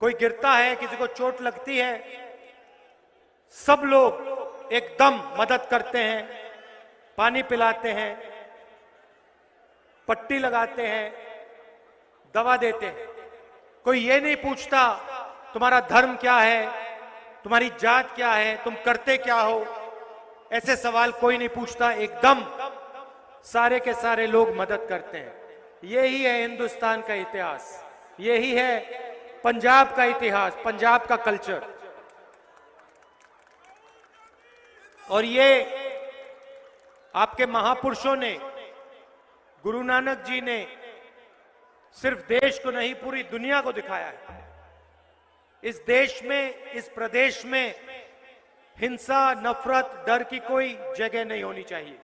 कोई गिरता है, किसी को चोट लगती है, सब लोग एकदम मदद करते हैं, पानी पिलाते हैं, पट्टी लगाते हैं, दवा देते हैं। कोई ये नहीं पूछता, तुम्हारा धर्म क्या है? तुम्हारी जात क्या है? तुम करते क्या हो? ऐसे सवाल कोई नहीं पूछता, एकदम सारे के सारे लोग मदद करते हैं। यही है हिंदुस्तान का इतिहास। यही है पंजाब का इतिहास, पंजाब का कल्चर। और ये आपके महापुरुषों ने, गुरु नानक जी ने सिर्फ़ देश को नहीं, पूरी दुनिया को दिखाया है। इस देश में, इस प्रदेश में हिंसा, नफरत, डर की कोई जगह नहीं होनी चाहिए।